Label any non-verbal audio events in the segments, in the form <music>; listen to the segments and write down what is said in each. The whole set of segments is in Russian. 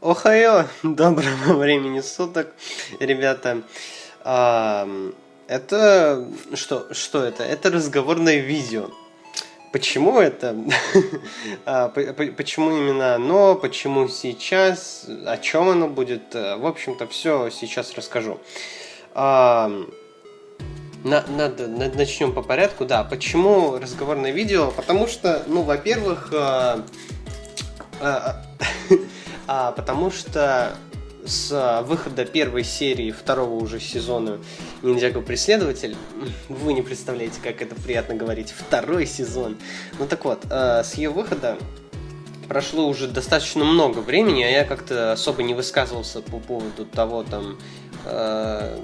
Охайо! <laughs> Доброго времени суток, ребята. А, это... Что, что это? Это разговорное видео. Почему это? <laughs> а, почему именно оно? Почему сейчас? О чем оно будет? В общем-то, все сейчас расскажу. А, на, надо, начнем по порядку. Да, почему разговорное видео? Потому что, ну, во-первых, а, а, <laughs> а, потому что с выхода первой серии второго уже сезона Ниндзяго Преследователь, <laughs> вы не представляете, как это приятно говорить, второй сезон. Ну так вот, э, с ее выхода прошло уже достаточно много времени, а я как-то особо не высказывался по поводу того, там, э,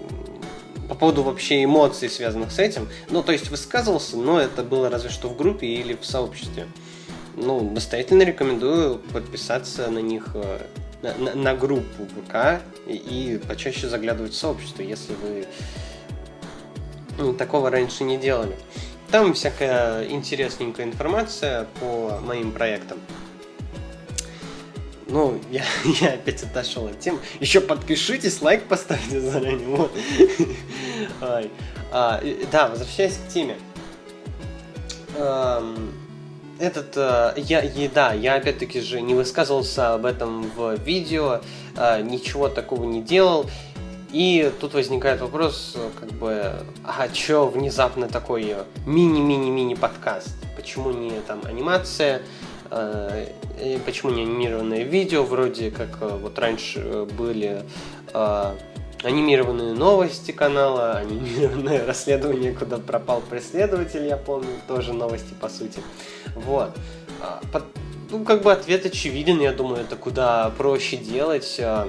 по поводу вообще эмоций, связанных с этим. Ну, то есть высказывался, но это было разве что в группе или в сообществе ну, настоятельно рекомендую подписаться на них э, на, на, на группу ВК и, и почаще заглядывать в сообщество, если вы ну, такого раньше не делали. Там всякая интересненькая информация по моим проектам. Ну, я, <laughs> я опять отошел от темы. Еще подпишитесь, лайк поставьте заранее. Вот. <laughs> А, да, возвращаясь к теме этот, э, я, и, да, я опять-таки же не высказывался об этом в видео, э, ничего такого не делал. И тут возникает вопрос, как бы, а чё внезапно такой мини-мини-мини подкаст? Почему не там анимация, э, почему не анимированное видео, вроде как э, вот раньше э, были э, анимированные новости канала, анимированное <laughs> расследование, куда пропал преследователь, я помню, тоже новости по сути. Вот. А, ну, как бы ответ очевиден, я думаю, это куда проще делать. А,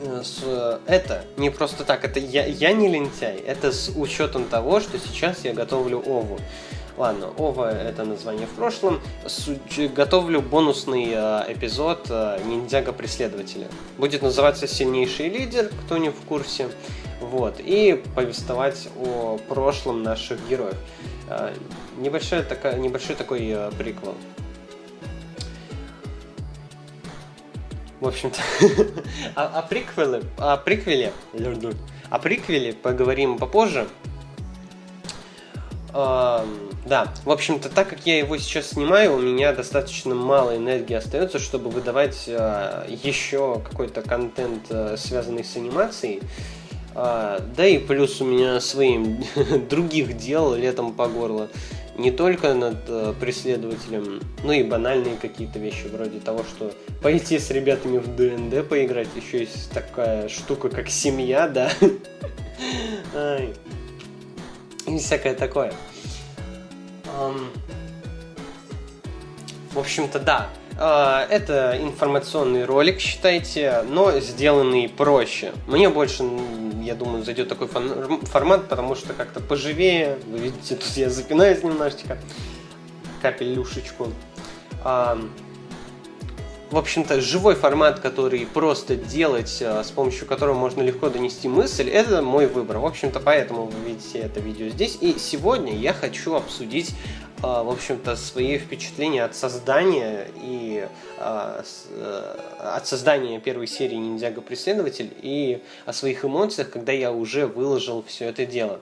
э, это не просто так, это я, я не лентяй, это с учетом того, что сейчас я готовлю Ову. Ладно, Ова это название в прошлом. Готовлю бонусный э, эпизод э, Ниндзяга Преследователя. Будет называться Сильнейший лидер, кто не в курсе. Вот, и повествовать о прошлом наших героев. Э, небольшой, такая, небольшой такой приквел. В общем-то, <laughs> о, о приквеле, о приквеле, о приквеле поговорим попозже. Да, в общем-то, так как я его сейчас снимаю, у меня достаточно мало энергии остается, чтобы выдавать э, еще какой-то контент, э, связанный с анимацией. Э, да и плюс у меня своим <laughs> других дел летом по горло. Не только над э, преследователем, но и банальные какие-то вещи, вроде того, что пойти с ребятами в ДНД поиграть, еще есть такая штука, как семья, да. <laughs> И всякое такое. В общем-то, да. А, это информационный ролик, считайте, но сделанный проще. Мне больше, я думаю, зайдет такой формат, потому что как-то поживее. Вы видите, тут я запинаюсь немножечко. Капелюшечку в общем-то, живой формат, который просто делать, э, с помощью которого можно легко донести мысль, это мой выбор. В общем-то, поэтому вы видите это видео здесь. И сегодня я хочу обсудить, э, в общем-то, свои впечатления от создания и э, от создания первой серии Ниндзяго Преследователь и о своих эмоциях, когда я уже выложил все это дело.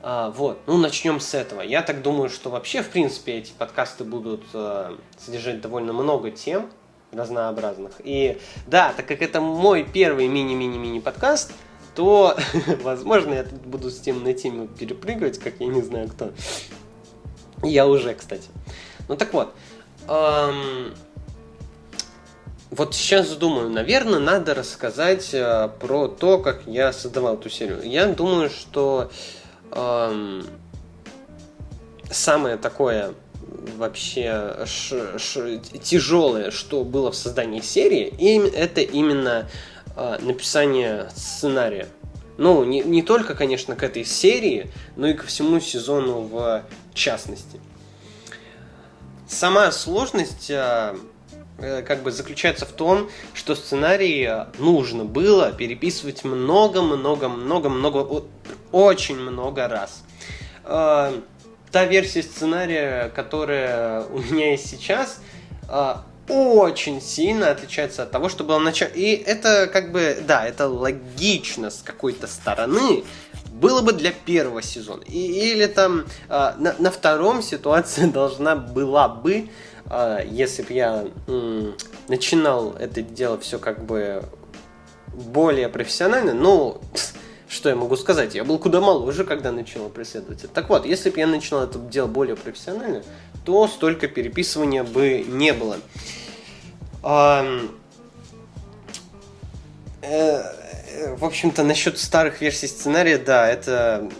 А, вот, ну начнем с этого. Я так думаю, что вообще, в принципе, эти подкасты будут э, содержать довольно много тем, разнообразных. И да, так как это мой первый мини-мини-мини подкаст, то, <laughs> возможно, я тут буду с тем на тему перепрыгивать, как я не знаю кто. Я уже, кстати. Ну так вот. Эм, вот сейчас думаю, наверное, надо рассказать э, про то, как я создавал эту серию. Я думаю, что эм, самое такое вообще ш, ш, тяжелое, что было в создании серии, и это именно э, написание сценария. Ну, не, не только, конечно, к этой серии, но и ко всему сезону в частности. Сама сложность э, как бы заключается в том, что сценарий нужно было переписывать много-много-много-много, очень много раз та версия сценария, которая у меня есть сейчас, а, очень сильно отличается от того, что было в. И это как бы, да, это логично с какой-то стороны, было бы для первого сезона. И, или там э, на, на втором ситуация <laughs> должна была бы, э, если бы я э, начинал это дело все как бы более профессионально, ну, что я могу сказать? Я был куда моложе, когда начал преследовать это. Так вот, если бы я начинал это дело более профессионально, то столько переписывания бы не было. А, э, в общем-то, насчет старых версий сценария, да, это,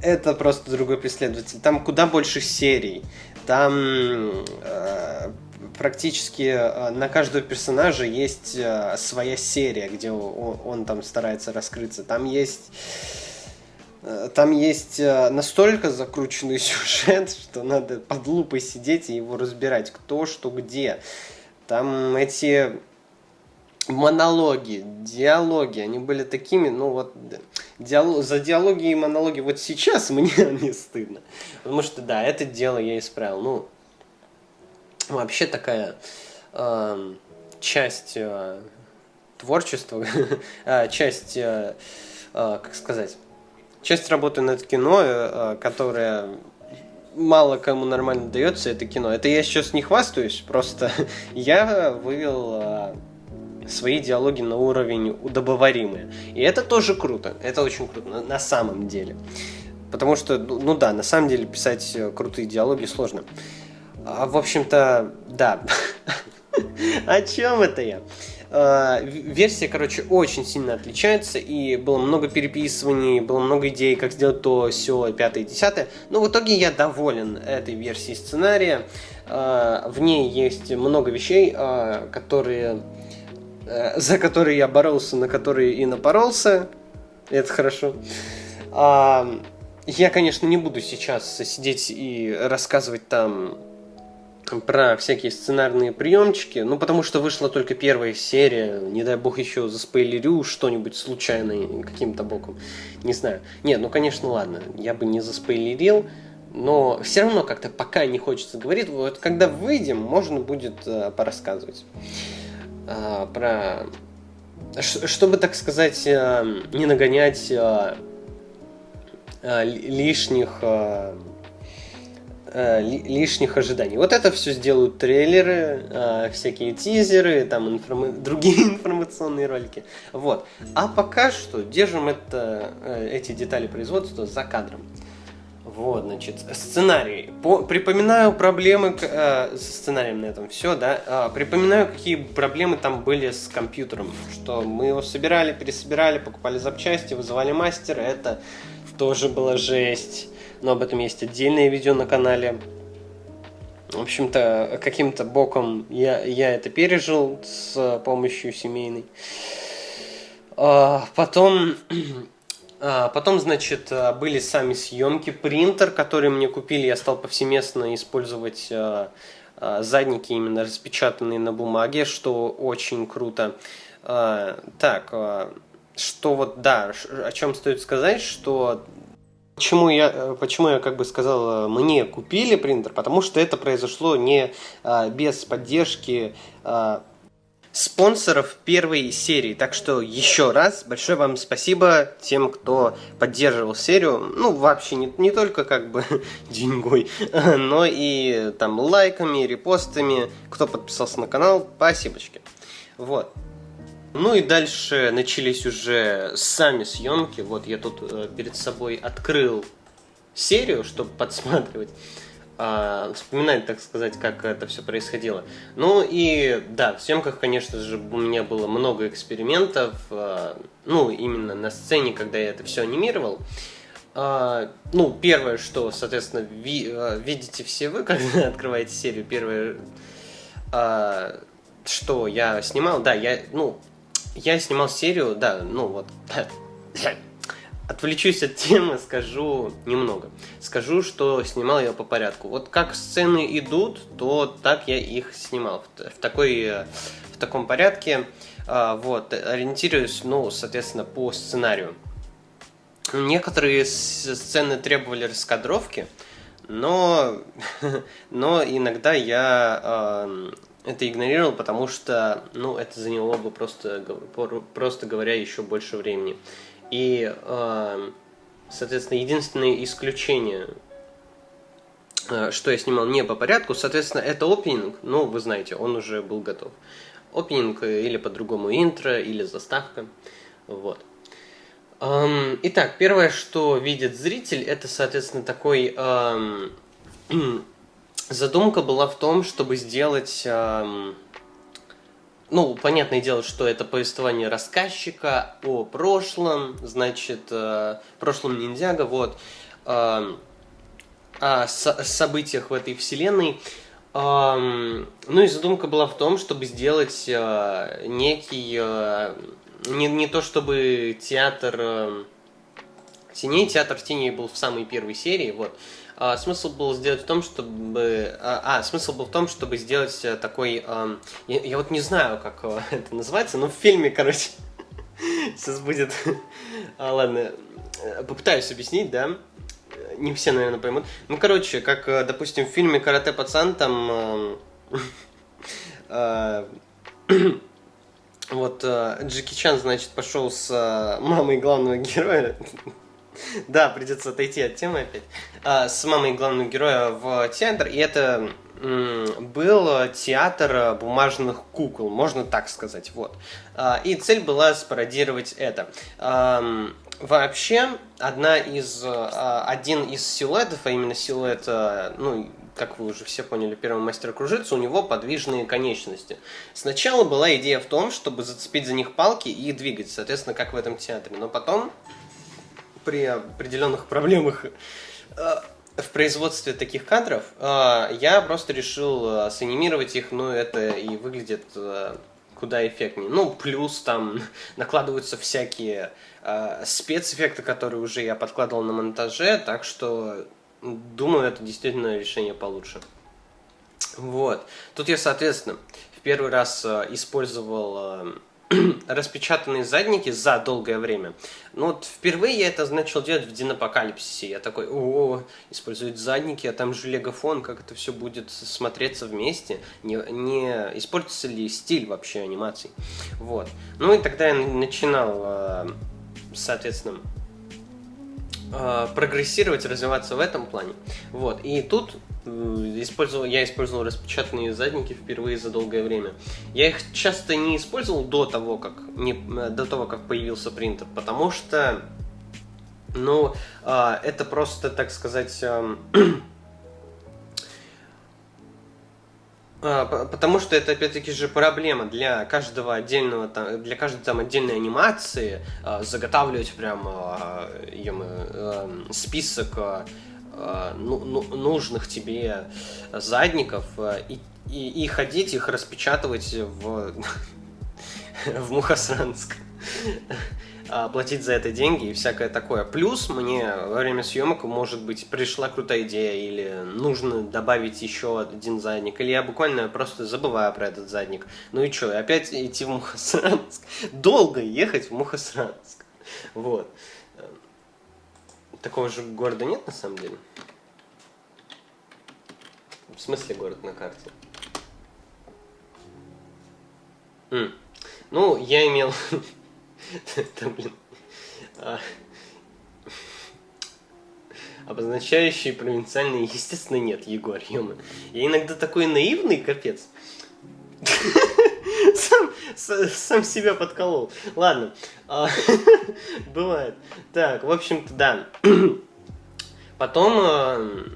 это просто другой преследователь. Там куда больше серий. Там э, практически э, на каждого персонажа есть э, своя серия, где он, он там старается раскрыться. Там есть э, там есть настолько закрученный <laughs> сюжет, что надо под лупой сидеть и его разбирать, кто, что, где. Там эти монологи, диалоги, они были такими, ну вот, диалог, за диалоги и монологи вот сейчас мне <laughs> не стыдно. Потому что, да, это дело я исправил. Ну, вообще такая э, часть э, творчества, <laughs> э, часть, э, э, как сказать, часть работы над кино, э, которая мало кому нормально дается, это кино. Это я сейчас не хвастаюсь, просто <laughs> я вывел... Э, свои диалоги на уровень удобоваримые. И это тоже круто. Это очень круто, на, на самом деле. Потому что, ну, ну да, на самом деле писать э, крутые диалоги сложно. А, в общем-то, да. <laughs> О чем это я? А, версия, короче, очень сильно отличается, и было много переписываний, было много идей, как сделать то, все, пятое, десятое. Но в итоге я доволен этой версией сценария. А, в ней есть много вещей, которые Э, за которые я боролся, на которые и напоролся. Это хорошо. А, я, конечно, не буду сейчас сидеть и рассказывать там про всякие сценарные приемчики, ну потому что вышла только первая серия, не дай бог еще заспойлерю что-нибудь случайно каким-то боком, не знаю. Нет, ну конечно, ладно, я бы не заспойлерил, но все равно как-то пока не хочется говорить, вот когда выйдем, можно будет э, порассказывать. А, про... Чтобы, так сказать, а, не нагонять а, а, лишних... А, лишних ожиданий. Вот это все сделают трейлеры, а, всякие тизеры, там информа... другие <laughs> информационные ролики. Вот. А пока что держим это, э, эти детали производства за кадром. Вот, значит, сценарий. По, припоминаю проблемы э, со сценарием на этом все, да. Э, припоминаю, какие проблемы там были с компьютером. Что мы его собирали, пересобирали, покупали запчасти, вызывали мастера. Это тоже была жесть. Но об этом есть отдельное видео на канале. В общем-то, каким-то боком я, я это пережил с помощью семейной. А, потом <clears throat> а, потом, значит, а, были сами съемки, принтер, который мне купили, я стал повсеместно использовать а, задники именно распечатанные на бумаге, что очень круто. Так, что вот, да, о чем стоит сказать, что Почему я, почему я как бы сказал, мне купили принтер? Потому что это произошло не без поддержки спонсоров первой серии. Так что еще раз большое вам спасибо тем, кто поддерживал серию. Ну, вообще не, не только как бы <laughs> деньгой, <laughs> но и там лайками, репостами. Кто подписался на канал, спасибочки. Вот. Ну и дальше начались уже сами съемки. Вот я тут э, перед собой открыл серию, чтобы подсматривать а, вспоминать, так сказать, как это все происходило. Ну и да, в съемках, конечно же, у меня было много экспериментов, а, ну именно на сцене, когда я это все анимировал. А, ну, первое, что, соответственно, ви, а, видите все вы, <laughs> когда открываете серию, первое, а, что я снимал, да, я, ну, я снимал серию, да, ну вот, Отвлечусь от темы, скажу немного. Скажу, что снимал я по порядку. Вот как сцены идут, то так я их снимал. В, такой, в таком порядке. А, вот, ориентируюсь, ну, соответственно, по сценарию. Некоторые сцены требовали раскадровки, но, <laughs> но иногда я это игнорировал, потому что, ну, это заняло бы просто, просто говоря, еще больше времени. И, э, соответственно, единственное исключение, э, что я снимал не по порядку, соответственно, это опенинг, ну, вы знаете, он уже был готов. Опенинг или по-другому интро, или заставка, вот. Эм, итак, первое, что видит зритель, это, соответственно, такой... <clears throat> Эм, задумка была в том, чтобы сделать... Эм, ну, понятное дело, что это повествование рассказчика о прошлом, значит, э, прошлом ниндзяга, вот, э, о со событиях в этой вселенной. Э, ну и задумка была в том, чтобы сделать э, некий, э, не, не то чтобы театр э, теней, театр теней был в самой первой серии, вот, а, смысл был сделать в том, чтобы... А, а, смысл был в том, чтобы сделать э, такой... А, я, я вот не знаю, как э, <laughs> это называется, но в фильме, короче, <laughs> сейчас будет... <laughs> А, ладно, э, попытаюсь объяснить, да? Не все, наверное, поймут. Ну, короче, как, допустим, в фильме «Карате пацан» там... <clears throat> Вот Джеки Чан, значит, пошел с мамой главного героя <laughs> да, придется отойти от темы опять. А, с мамой главного героя в театр, и это был театр бумажных кукол, можно так сказать, вот. А, и цель была спародировать это. Вообще, одна из, а, один из силуэтов, а именно силуэт, ну, как вы уже все поняли, первого мастера кружится, у него подвижные конечности. Сначала была идея в том, чтобы зацепить за них палки и двигать, соответственно, как в этом театре. Но потом при определенных проблемах э, в производстве таких кадров, э, я просто решил э, санимировать их, но это и выглядит куда эффектнее. Ну, плюс там <laughs> накладываются всякие спецэффекты, которые уже я подкладывал на монтаже, так что думаю, это действительно решение получше. Вот. Тут я, соответственно, в первый раз использовал <clears throat> распечатанные задники за долгое время. Ну вот впервые я это начал делать в Динапокалипсисе. Я такой, о, используют задники, а там же легофон, как это все будет смотреться вместе. Не, не испортится ли стиль вообще анимаций. Вот. Ну и тогда я начинал, э, соответственно, э, прогрессировать, развиваться в этом плане. Вот. И тут использовал, я использовал распечатанные задники впервые за долгое время. Я их часто не использовал до того, как, не, до того, как появился принтер, потому что, ну, э, это просто, так сказать, <clears throat> э, Потому что это опять-таки же проблема для каждого отдельного, для каждой там отдельной анимации заготавливать прям э, список Э, ну, ну, нужных тебе задников э, и, и, и ходить их распечатывать в, <laughs> в Мухосранск а, платить за это деньги и всякое такое. Плюс мне во время съемок, может быть, пришла крутая идея, или нужно добавить еще один задник, или я буквально просто забываю про этот задник. Ну и что, опять идти в Мухосранск? <laughs> Долго ехать в Мухосранск. Вот такого же города нет на самом деле? В смысле город на карте? М. Ну, я имел... <laughs> Это, блин... А... Обозначающие провинциальные, естественно, нет, Егор, ё Я иногда такой наивный, капец. <laughs> сам, себя подколол. Ладно, а, <laughs> бывает. Так, в общем-то, да. <clears throat> Потом, а,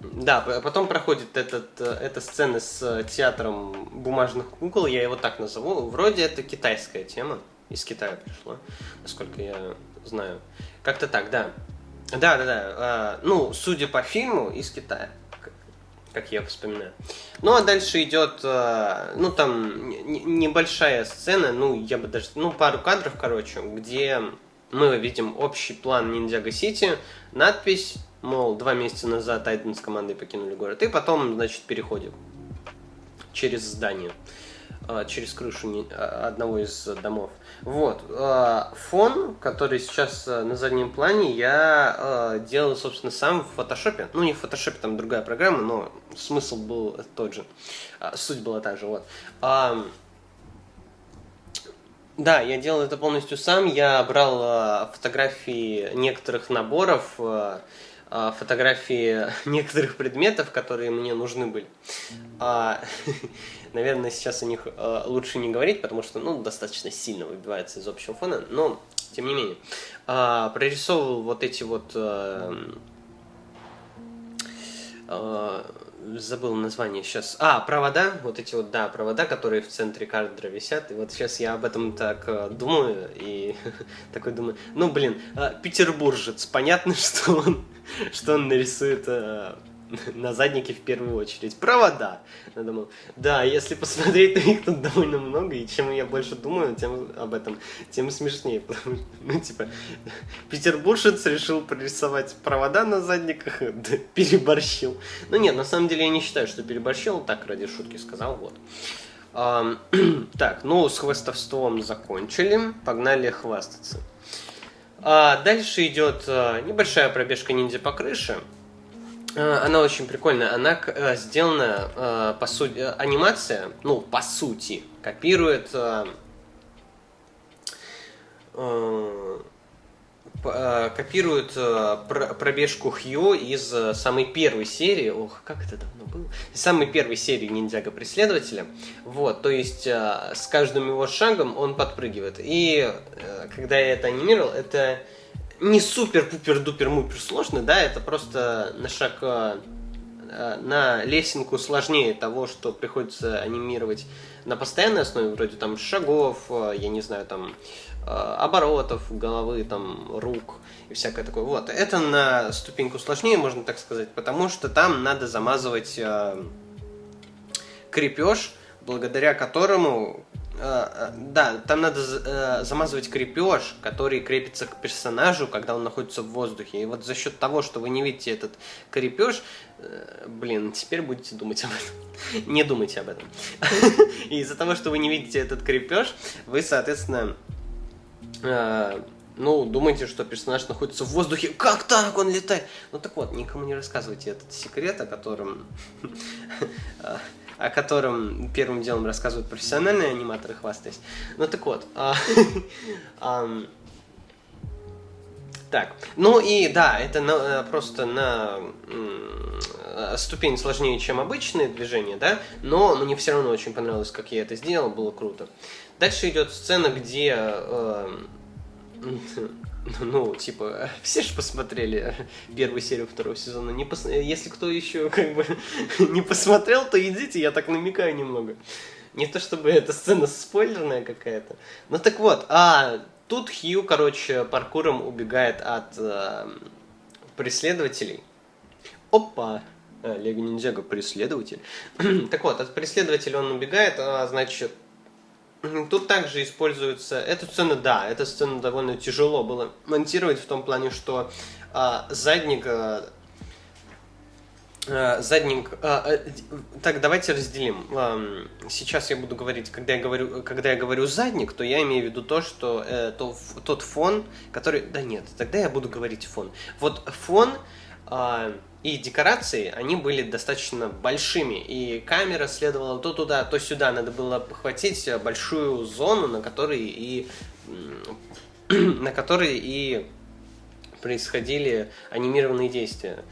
да, потом проходит этот, эта сцена с театром бумажных кукол, я его так назову. Вроде это китайская тема, из Китая пришла, насколько я знаю. Как-то так, да. Да, да, да. А, ну, судя по фильму, из Китая как я вспоминаю. Ну, а дальше идет, э, ну, там, небольшая сцена, ну, я бы даже, ну, пару кадров, короче, где мы видим общий план Ниндзяго Сити, надпись, мол, два месяца назад Тайтан с командой покинули город, и потом, значит, переходим через здание. А, через крышу а, одного из домов. Вот. а, Фон, который сейчас на заднем плане, я делал, собственно, сам в фотошопе. Ну, не в фотошопе, там другая программа, но смысл был тот же. Суть была та же, вот. Да, я делал это полностью сам. Я брал фотографии некоторых наборов, фотографии <laughs> некоторых предметов, которые мне нужны были. <laughs> Наверное, сейчас о них а, лучше не говорить, потому что, ну, достаточно сильно выбивается из общего фона, но тем не менее. А, прорисовывал вот эти вот а, а, забыл название сейчас. А, провода, вот эти вот, да, провода, которые в центре кадра висят. И вот сейчас я об этом так э, думаю и <laughs> такой думаю, ну, блин, э, петербуржец, понятно, <laughs> что он, что он нарисует э, <laughs> на заднике в первую очередь. Провода. Я думал, да, если посмотреть, то их тут довольно много, и чем я больше думаю тем об этом, тем смешнее. Потому <laughs> что, ну, типа, петербуржец решил прорисовать провода на задниках, <laughs> да, переборщил. Ну нет, на самом деле я не считаю, что переборщил, так ради шутки сказал, вот. Ам, <clears throat> так, ну с хвастовством закончили, погнали хвастаться. А, дальше идет а, небольшая пробежка ниндзя по крыше. А, Она очень прикольная. Она э, сделана, э, по сути, э, анимация, ну, по сути, копирует э, э, э, копирует э, пр- пробежку Хью из э, самой первой серии. Ох, как это давно было? Из самой первой серии Ниндзяго Преследователя. Вот, то есть э, с каждым его шагом он подпрыгивает. И э, когда я это анимировал, это не супер-пупер-дупер-мупер сложно, да, это просто на шаг э, э, на лесенку сложнее того, что приходится анимировать на постоянной основе, вроде там шагов, э, я не знаю, там оборотов, головы, там, рук и всякое такое. Вот. Это на ступеньку сложнее, можно так сказать, потому что там надо замазывать крепеж, благодаря которому да, там надо э, замазывать крепеж, который крепится к персонажу, когда он находится в воздухе. И вот за счет того, что вы не видите этот крепеж, э, блин, теперь будете думать об этом. <laughs> Не думайте об этом. <laughs> И из-за того, что вы не видите этот крепеж, вы, соответственно, э, ну, думаете, что персонаж находится в воздухе. Как так? Он летает. Ну так вот, никому не рассказывайте этот секрет, о котором <laughs> о котором первым делом рассказывают профессиональные аниматоры, хвастаясь. Ну так вот. а, <laughs> Так, ну и да, это на- просто на э, ступень сложнее, чем обычные движения, да, но мне все равно очень понравилось, как я это сделал, было круто. Дальше идет сцена, где э, <laughs> <laughs> ну, типа, <laughs> все же посмотрели первую серию второго сезона. Не пос... Если кто еще <laughs> как бы не посмотрел, то идите, я так намекаю немного. Не то чтобы эта сцена спойлерная какая-то. Ну так вот, а тут Хью, короче, паркуром убегает от э, преследователей. Опа! А, Лего Ниндзяго преследователь. <clears throat> так вот, от преследователя он убегает, а, значит, Тут также используется... Эту сцену, да, эту сцену довольно тяжело было монтировать в том плане, что а, задник... а, а, задник... а, а, д- так, давайте разделим. Ам, Сейчас я буду говорить, когда я говорю, когда я говорю задник, то я имею в виду то, что э, то, тот фон, который... Да нет, тогда я буду говорить фон. Вот фон а, и декорации, они были достаточно большими, и камера следовала то туда, то сюда, надо было похватить большую зону, на которой и <clears throat> на которой и происходили анимированные действия.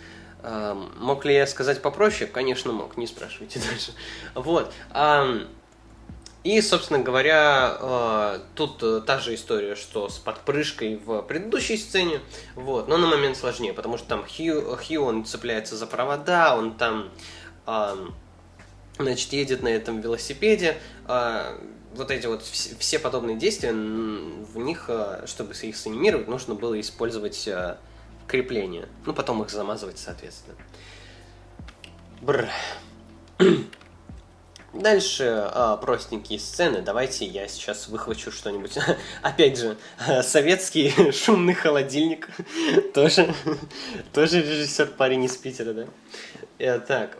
Мог ли я сказать попроще? Конечно, мог, не спрашивайте <laughs> дальше. Вот. И, собственно говоря, э, тут э, та же история, что с подпрыжкой в предыдущей сцене, вот, но на момент сложнее, потому что там Хью, Хью он цепляется за провода, он там, ам, значит, едет на этом велосипеде, а, вот эти вот вс- все подобные действия, в них, э, чтобы их санимировать, нужно было использовать э, крепления, ну, потом их замазывать, соответственно. Бррр. Дальше а, простенькие сцены. Давайте я сейчас выхвачу что-нибудь. <laughs> Опять же, <laughs> советский <laughs> шумный холодильник. тоже, тоже режиссер парень из Питера, да? Э, так,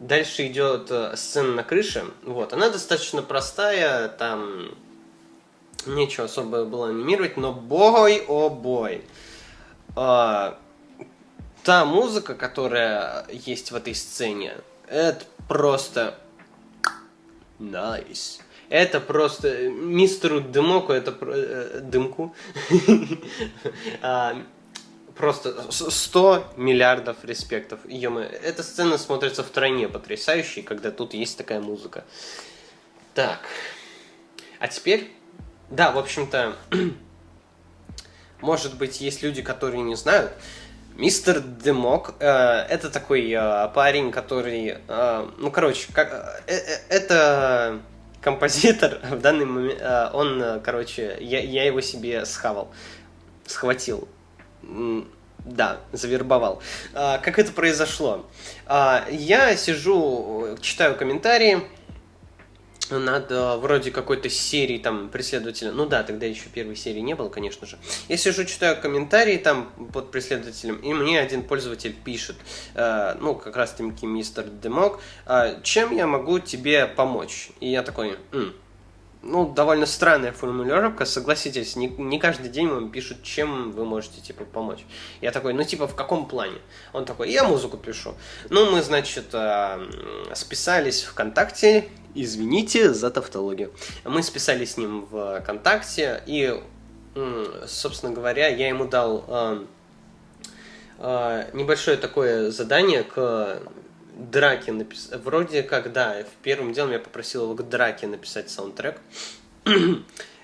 дальше идет э, сцена на крыше. Вот, она достаточно простая, там нечего особо было анимировать, но бой, о бой. А, та музыка, которая есть в этой сцене, это просто Nice. Это просто э, мистеру Дымоку, это э, Дымку, <laughs> а, просто 100 миллиардов респектов. ё эта сцена смотрится в тройне потрясающей, когда тут есть такая музыка. Так. А теперь, да, в общем-то, <clears throat> может быть, есть люди, которые не знают, Мистер Демок э, это такой э, парень, который, э, ну короче, как, э, э, это композитор <laughs> в данный момент, э, он, э, короче, я, я его себе схавал, схватил, да, завербовал. Э, как это произошло? Э, я сижу, читаю комментарии, над э, вроде какой-то серии там преследователя. Ну да, тогда еще первой серии не было, конечно же. Я сижу, читаю комментарии там под преследователем, и мне один пользователь пишет, э, ну, как раз таки мистер Демок, э, чем я могу тебе помочь? И я такой, М, ну, довольно странная формулировка, согласитесь, не, не каждый день вам пишут, чем вы можете, типа, помочь. Я такой, ну, типа, в каком плане? Он такой, я музыку пишу. Ну, мы, значит, э, списались ВКонтакте, извините за тавтологию. Мы списались с ним в ВКонтакте, и, собственно говоря, я ему дал э, э, небольшое такое задание к драке написать. Вроде как, да, в первым делом я попросил его к драке написать саундтрек. <clears throat>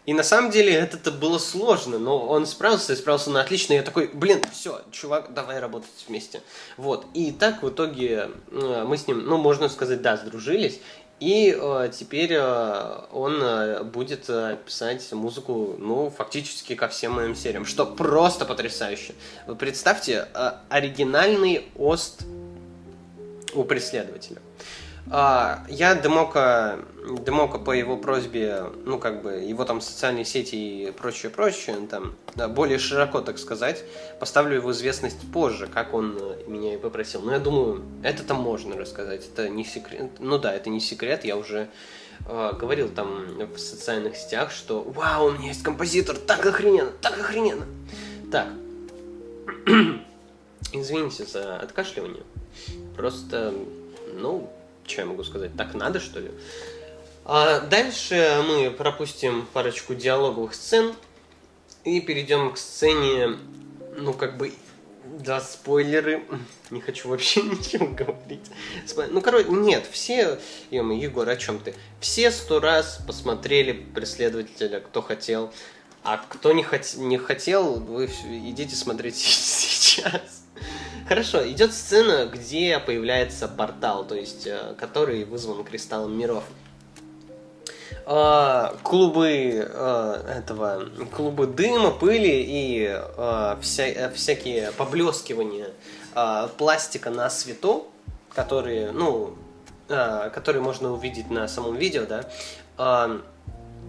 И на самом деле это было сложно, но он справился и справился на отлично. Я такой, блин, все, чувак, давай работать вместе. Вот. И так в итоге э, мы с ним, ну, можно сказать, да, сдружились. И э, теперь э, он э, будет э, писать музыку, ну, фактически ко всем моим сериям, что просто потрясающе. Вы представьте, э, оригинальный ост у преследователя. А, я Демока, Демока по его просьбе, ну, как бы, его там социальные сети и прочее, прочее, там, более широко, так сказать, поставлю его известность позже, как он меня и попросил. Но я думаю, это там можно рассказать, это не секрет. Ну да, это не секрет, я уже э, говорил там в социальных сетях, что «Вау, у меня есть композитор, так охрененно, так охрененно!» Так, <clears throat> извините за откашливание. Просто, ну, что я могу сказать, так надо, что ли? А дальше мы пропустим парочку диалоговых сцен и перейдем к сцене, ну, как бы, да, спойлеры. Не хочу вообще <laughs> ничего говорить. Ну, короче, нет, все... Егор, о чем ты? Все сто раз посмотрели «Преследователя», кто хотел. А кто не, хот... не хотел, вы идите смотреть <laughs> сейчас. Хорошо, идет сцена, где появляется портал, то есть, э, который вызван кристаллом миров. А, клубы а, этого, клубы дыма, пыли и вся, всякие поблескивания пластика на свету, которые, ну, которые можно увидеть на самом видео, да,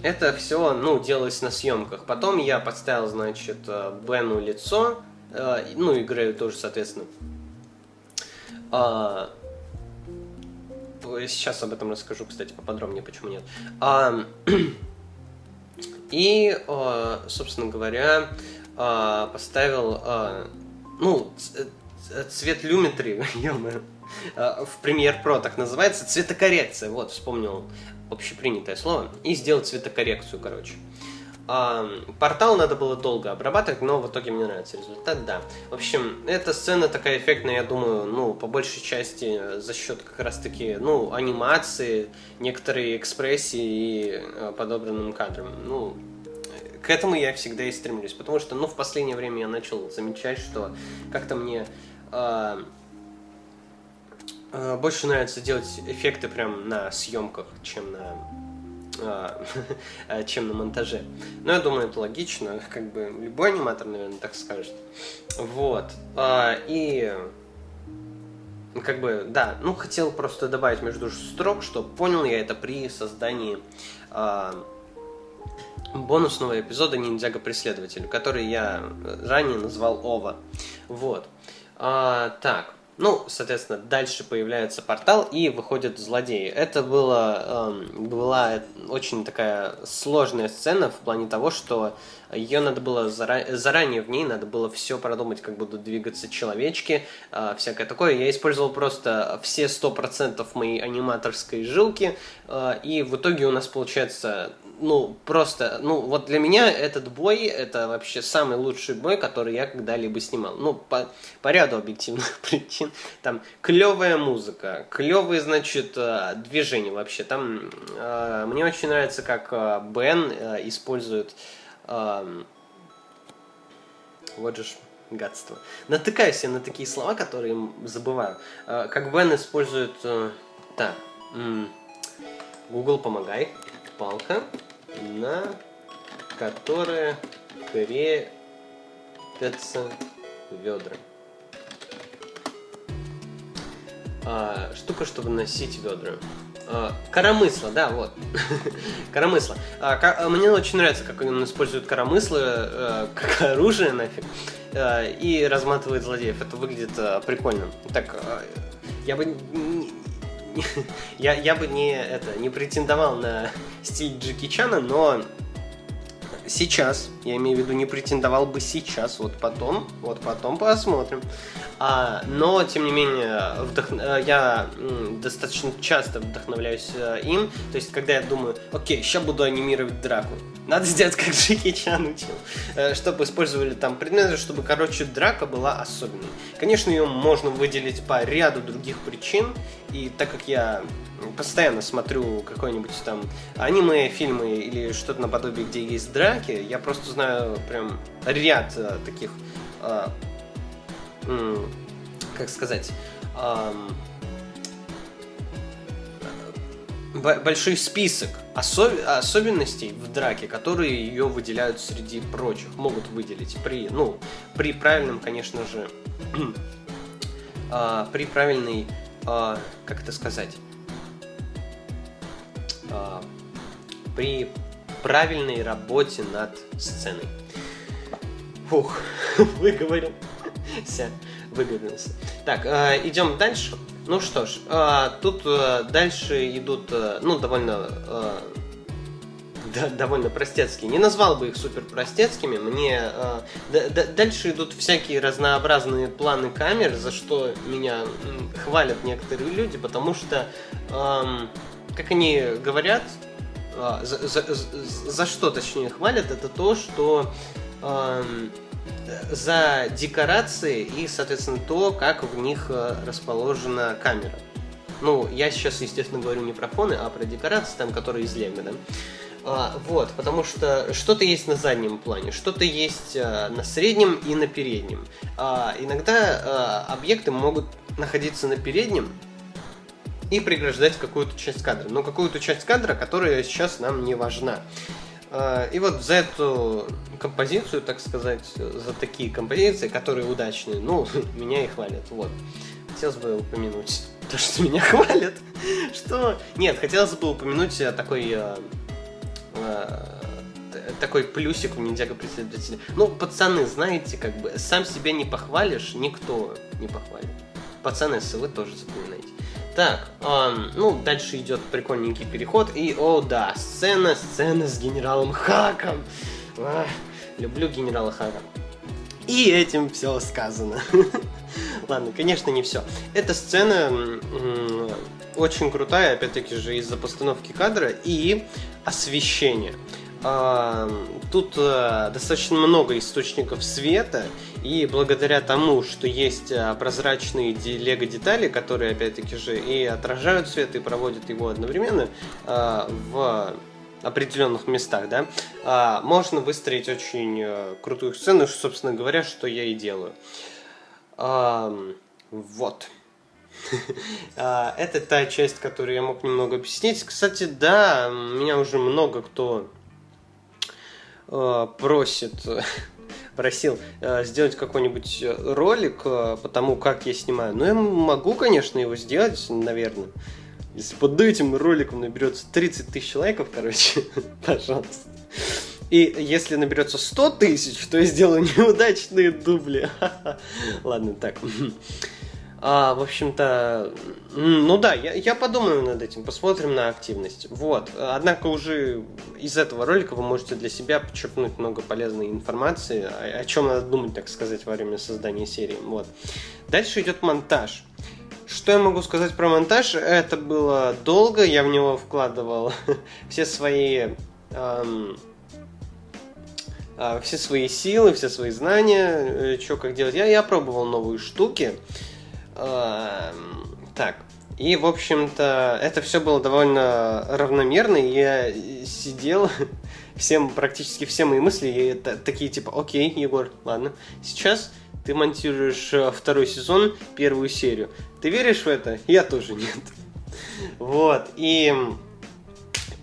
это все, ну, делалось на съемках. Потом я подставил, значит, Бену лицо, а, ну, играю тоже, соответственно. А, сейчас об этом расскажу, кстати, поподробнее, почему нет. А, <clears throat> и, а, собственно говоря, а, поставил, ну, цвет люметри, <laughs> в Premiere Pro так называется, цветокоррекция, вот, вспомнил общепринятое слово, и сделал цветокоррекцию, короче. А, портал надо было долго обрабатывать, но в итоге мне нравится результат, да. В общем, эта сцена такая эффектная, я думаю, ну, по большей части за счет как раз-таки, ну, анимации, некоторой экспрессии и э, подобранным кадрам. Ну, к этому я всегда и стремлюсь, потому что, ну, в последнее время я начал замечать, что как-то мне э, э, больше нравится делать эффекты прям на съемках, чем на а, <laughs> чем на монтаже. Но я думаю, это логично, как бы любой аниматор, наверное, так скажет. Вот. А, и как бы, да, ну хотел просто добавить между строк, что понял я это при создании а, бонусного эпизода Ниндзяго Преследователь, который я ранее назвал Ова. Вот. А, так, ну, соответственно, дальше появляется портал и выходят злодеи. Это было, эм, была очень такая сложная сцена в плане того, что ее надо было зара- заранее в ней надо было все продумать, как будут двигаться человечки, э, всякое такое. Я использовал просто все 100% моей аниматорской жилки, э, и в итоге у нас получается ну, просто, ну, вот для меня этот бой, это вообще самый лучший бой, который я когда-либо снимал. Ну, по, по ряду объективных <laughs> причин. Там клевая музыка, клевые, значит, э, движения вообще. Там э, мне очень нравится, как э, Бен э, использует... Э, вот же ж гадство. Натыкаюсь я на такие слова, которые забываю. Э, как Бен использует... Э, так, Google, помогай палка, на которой крепятся ведра. А, штука, чтобы носить ведра. А, коромысло, да, вот. <laughs> коромысло. А, ко- мне очень нравится, как он использует коромысло а, как <laughs> оружие нафиг. А, и разматывает злодеев. Это выглядит а, прикольно. Так, а, я бы я, я бы не, это, не претендовал на стиль Джеки Чана, но сейчас, я имею в виду, не претендовал бы сейчас, вот потом, вот потом посмотрим. А, но, тем не менее, вдох... Э, я достаточно часто вдохновляюсь э, им. То есть, когда я думаю, окей, сейчас буду анимировать драку. Надо сделать, как Джеки Чан учил. Э, чтобы использовали там предметы, чтобы, короче, драка была особенной. Конечно, ее можно выделить по ряду других причин. И так как я постоянно смотрю какой-нибудь там аниме, фильмы или что-то наподобие, где есть драки, я просто знаю прям ряд таких как сказать, большой список особ особенностей в драке, которые ее выделяют среди прочих, могут выделить при, ну, при правильном, конечно же, э, <clears throat> при правильной, э, как это сказать, э, при правильной работе над сценой. Фух, <laughs> выговорил. Все, выговорился. Так, э, идем дальше. Ну что ж, э, тут э, дальше идут, ну, довольно... <laughs> Да, довольно простецкие. Не назвал бы их супер простецкими. Мне э, д- д- дальше идут всякие разнообразные планы камер, за что меня хвалят некоторые люди, потому что, э, как они говорят, э, за, за, за, за что точнее хвалят, это то, что э, за декорации и, соответственно, то, как в них э, расположена камера. Ну, я сейчас, естественно, говорю не про фоны, а про декорации, там, которые из Лего, да. А, вот, потому что что-то есть на заднем плане, что-то есть а, на среднем и на переднем. А, иногда а, объекты могут находиться на переднем и преграждать какую-то часть кадра. Но какую-то часть кадра, которая сейчас нам не важна. А, и вот за эту композицию, так сказать, за такие композиции, которые удачные, ну, <laughs> меня и хвалят, вот. Хотелось бы упомянуть <laughs> то, что меня хвалят. <laughs> Что? Нет, хотелось бы упомянуть такой э, э, такой плюсик у ниндзяго преследователя. Ну, пацаны, знаете, как бы сам себя не похвалишь, никто не похвалит. Пацаны, если вы тоже запоминайте. Так, эм, ну, дальше идет прикольненький переход. И, о да, сцена, сцена с генералом Хаком. Ах, люблю генерала Хака. И этим все сказано. <laughs> Ладно, конечно, не все. Эта сцена очень крутая, опять-таки же, из-за постановки кадра и освещения. Тут э, достаточно много источников света, и благодаря тому, что есть э, прозрачные лего-детали, которые, опять-таки же, и отражают свет, и проводят его одновременно э, в определенных местах, да, можно выстроить очень крутую сцену, собственно говоря, что я и делаю. Вот. <laughs> Это та часть, которую я мог немного объяснить. Кстати, да, меня уже много кто просит, <laughs> просил э, сделать какой-нибудь э, ролик по тому, как я снимаю. Ну, я могу, конечно, его сделать, наверное. Если под этим роликом наберется 30 тысяч лайков, короче, <laughs> пожалуйста. И если наберется 100 тысяч, то я сделаю <laughs> неудачные дубли. <laughs> Ладно, так. А, в общем-то, ну да, я, я подумаю над этим, посмотрим на активность. Вот. Однако уже из этого ролика вы можете для себя подчеркнуть много полезной информации, о, о чем надо думать, так сказать, во время создания серии. Вот. Дальше идет монтаж. Что я могу сказать про монтаж? Это было долго, я в него вкладывал <laughs> все свои эм, все свои силы, все свои знания, э, что как делать. Я, я пробовал новые штуки. Так, и, в общем-то, это все было довольно равномерно, и я сидел, <laughs> всем, практически все мои мысли, и такие типа, окей, Егор, ладно, сейчас ты монтируешь э, второй сезон, первую серию. Ты веришь в это? Я тоже нет. <laughs> Вот, и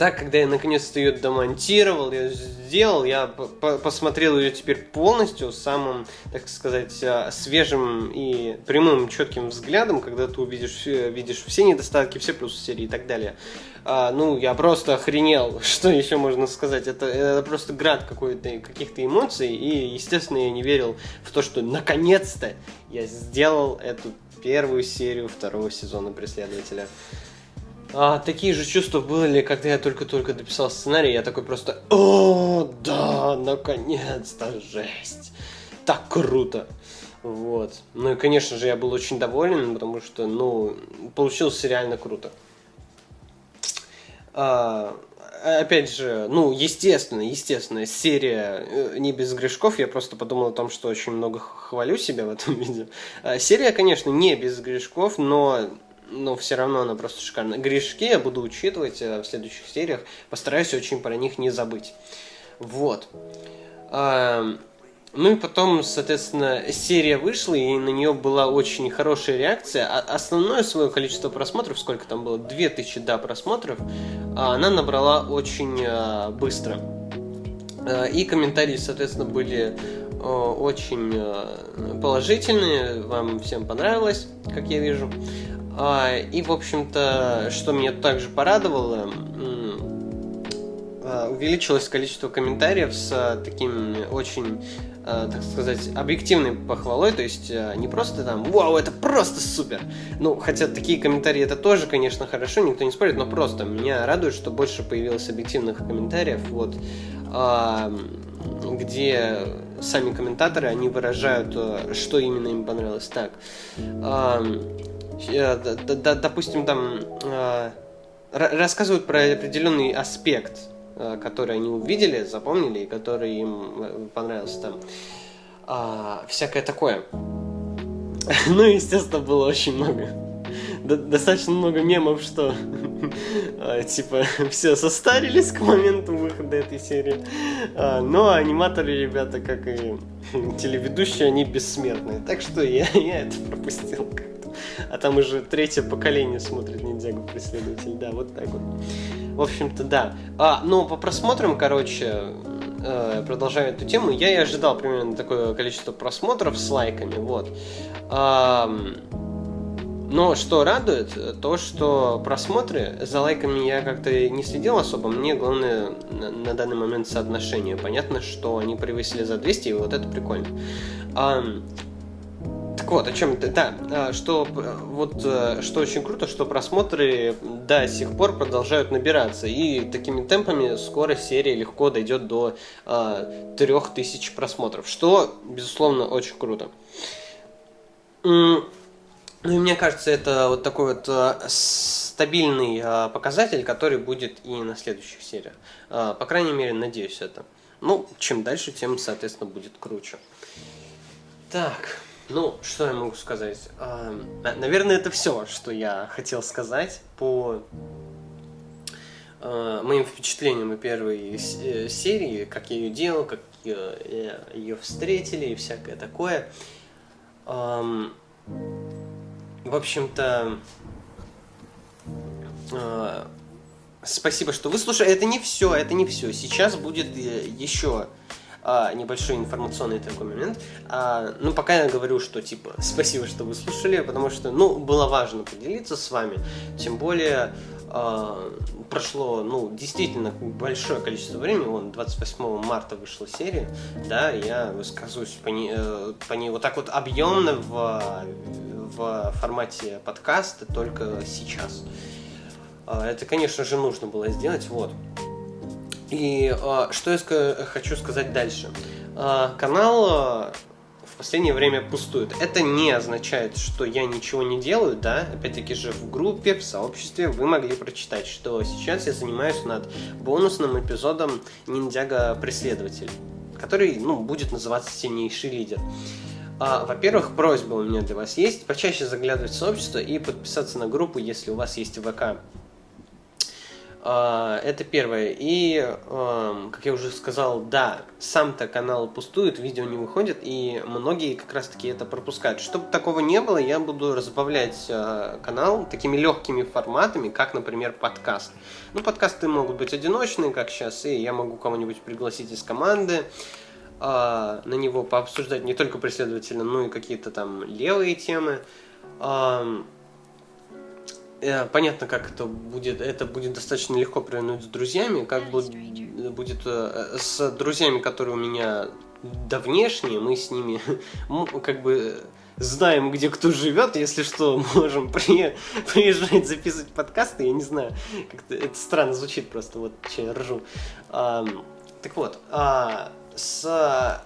так, когда я наконец-то ее домонтировал, я сделал, я посмотрел ее теперь полностью, самым, так сказать, а, свежим и прямым, четким взглядом, когда ты увидишь, видишь все недостатки, все плюсы серии и так далее. А, ну, я просто охренел, <laughs> что еще можно сказать. Это, это просто град какой-то, каких-то эмоций, и, естественно, я не верил в то, что наконец-то я сделал эту первую серию второго сезона «Преследователя». А, такие же чувства были, когда я только-только дописал сценарий, я такой просто, о, да, наконец-то, жесть, так круто. Вот. Ну и, конечно же, я был очень доволен, потому что, ну, получилось реально круто. А, опять же, ну, естественно, естественно, серия э, не без грешков, я просто подумал о том, что очень много хвалю себя в этом <laughs> видео. А, серия, конечно, не без грешков, но но все равно она просто шикарная. Грешки я буду учитывать э, в следующих сериях, постараюсь очень про них не забыть. Вот. Ну и потом, соответственно, серия вышла, и на нее была очень хорошая реакция. А основное свое количество просмотров, сколько там было, 2000 да, просмотров, а она набрала очень э, быстро. Э, и комментарии, соответственно, были очень положительные, вам всем понравилось, как я вижу. А, и, в общем-то, что меня также порадовало, а, увеличилось количество комментариев с а, таким очень, так сказать, объективной похвалой, то есть не просто там «Вау, это просто супер!» Ну, хотя такие комментарии это тоже, конечно, хорошо, никто не спорит, но просто меня радует, что больше появилось объективных комментариев, вот, где сами комментаторы, они выражают, что именно им понравилось. Так, допустим, там э, рассказывают про определенный аспект, э, который они увидели, запомнили, и который им понравился там. А, всякое такое. <laughs> Ну, естественно, было очень много. Достаточно много мемов, что <laughs> типа <laughs> все состарились к моменту выхода этой серии. А, но аниматоры, ребята, как и телеведущие, они бессмертные. Так что я, я это пропустил. А там уже третье поколение смотрит Ниндзягу преследователь. Да, вот так вот. В общем-то, да. А, ну, по просмотрам, короче, э, продолжая эту тему, я и ожидал примерно такое количество просмотров с лайками, вот. Но что радует, то что просмотры за лайками я как-то не следил особо. Мне главное на, на данный момент соотношение. Понятно, что они превысили за 200, и вот это прикольно. Так вот, о чем ты, да, а, что вот э, что очень круто, что просмотры до сих пор продолжают набираться, и такими темпами скоро серия легко дойдет до э, 3000 просмотров, что, безусловно, очень круто. Ну и мне кажется, это вот такой вот э, стабильный э, показатель, который будет и на следующих сериях. Э, по крайней мере, надеюсь это. Ну, чем дальше, тем, соответственно, будет круче. Так. Ну, что я могу сказать? Наверное, это все, что я хотел сказать по а, моим впечатлениям о первой э, серии, как я ее делал, как ее встретили и всякое такое. В общем-то, а, спасибо, что вы слушали. Это не все, это не все. Сейчас будет э, еще а, небольшой информационный такой момент. А, ну, пока я говорю, что, типа, <laughs> спасибо, что вы слушали, потому что, ну, было важно поделиться с вами, тем более а, прошло, ну, действительно большое количество времени, вон, 28 марта вышла серия, да, я высказываюсь по ней, э, по ней вот так вот объемно в, в формате подкаста только сейчас. А, это, конечно же, нужно было сделать, вот. И а, что я хочу сказать дальше. А, канал в последнее время пустует. Это не означает, что я ничего не делаю, да. Опять-таки же в группе, в сообществе вы могли прочитать, что сейчас я занимаюсь над бонусным эпизодом Ниндзяга Преследователь, который, ну, будет называться Сильнейший лидер. А, во-первых, просьба у меня для вас есть почаще заглядывать в сообщество и подписаться на группу, если у вас есть ВК. А, это первое. И, как я уже сказал, да, сам-то канал пустует, видео не выходит, и многие как раз-таки это пропускают. Чтобы такого не было, я буду разбавлять а, канал такими легкими форматами, как, например, подкаст. Ну, подкасты могут быть одиночные, как сейчас, и я могу кого-нибудь пригласить из команды а, на него пообсуждать не только преследовательно, но и какие-то там левые темы. Э, понятно, как это будет. Это будет достаточно легко провернуть с друзьями. Как будет, будет э, с друзьями, которые у меня давнешние, мы с ними <laughs> как бы знаем, где кто живет, если что, <laughs> можем при, приезжать записывать подкасты, я не знаю, как-то это странно звучит просто, вот че я ржу. А, так вот, а, с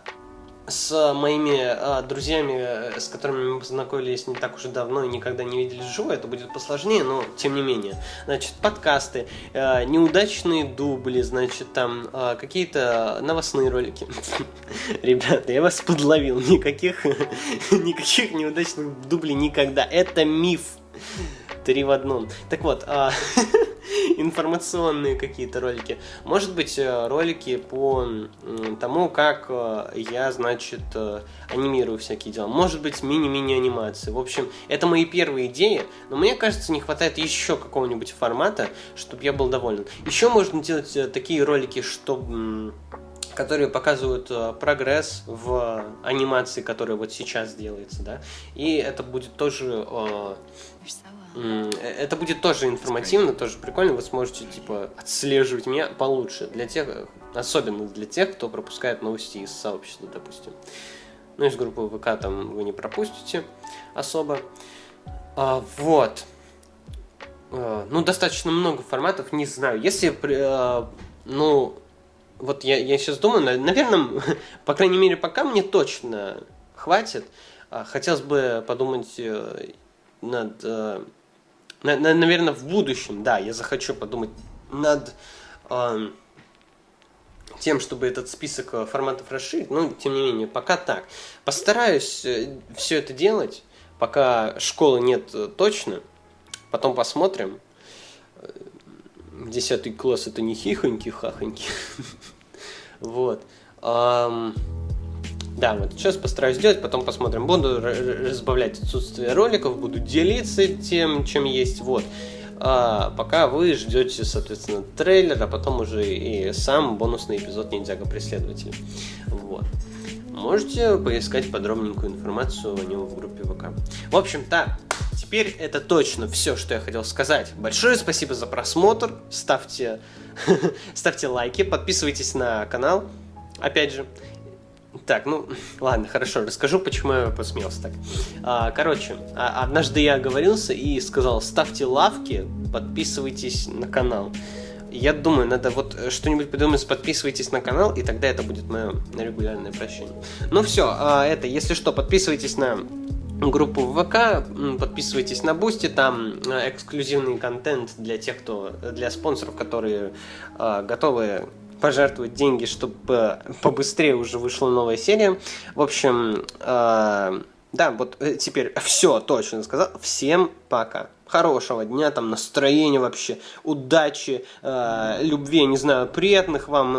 с моими э, друзьями, с которыми мы познакомились не так уж и давно и никогда не виделись вживую, это будет посложнее, но тем не менее. Значит, подкасты, э, неудачные дубли, значит, там э, какие-то новостные ролики. <laughs> Ребята, я вас подловил. Никаких, <laughs> никаких неудачных дублей никогда. Это миф. Три в одном. Так вот, а, <laughs> информационные какие-то ролики. Может быть, э, ролики по тому, как э, я, значит, э, анимирую всякие дела. Может быть, мини-мини анимации. В общем, это мои первые идеи, но мне кажется, не хватает еще какого-нибудь формата, чтобы я был доволен. Еще можно делать такие ролики, чтобы которые показывают прогресс в анимации, которая вот сейчас делается, да, и это будет тоже э, Э, это будет тоже информативно, тоже прикольно. Вы сможете типа отслеживать меня получше для тех, особенно для тех, кто пропускает новости из сообщества, допустим. Ну, из группы ВК там вы не пропустите особо. А, вот. А, ну, достаточно много форматов, не знаю. Если, а, ну, вот я, я сейчас думаю, наверное, <laughs> по крайней мере, пока мне точно хватит. А, хотелось бы подумать над на, на, наверное, в будущем, да, я захочу подумать над э, тем, чтобы этот список э, форматов расширить, но тем не менее, пока так. Постараюсь э, все это делать, пока школы нет э, точно, потом посмотрим. Десятый класс это не хихоньки-хахоньки. <laughs> Вот. Да, вот сейчас постараюсь сделать, потом посмотрим. Буду разбавлять отсутствие роликов, буду делиться тем, чем есть. Вот. А, пока вы ждете, соответственно, трейлер, а потом уже и сам бонусный эпизод Ниндзяго Преследователь. Вот. Можете поискать подробненькую информацию о нем в группе ВК. В общем, так, теперь это точно все, что я хотел сказать. Большое спасибо за просмотр. Ставьте, <laughs> ставьте лайки, подписывайтесь на канал. Опять же, так, ну, <laughs> ладно, хорошо, расскажу, почему я посмеялся так. А, короче, а, однажды я оговорился и сказал, ставьте лавки, подписывайтесь на канал. Я думаю, надо вот что-нибудь придумать, подписывайтесь на канал, и тогда это будет мое регулярное прощение. Ну все, а, это, если что, подписывайтесь на группу в ВК, подписывайтесь на Бусти, там а, эксклюзивный контент для тех, кто, для спонсоров, которые а, готовы пожертвовать деньги, чтобы побыстрее уже вышла новая серия. В общем, э, да, вот э, теперь все точно сказал. Всем пока. Хорошего дня, там настроения вообще, удачи, э, любви, не знаю, приятных вам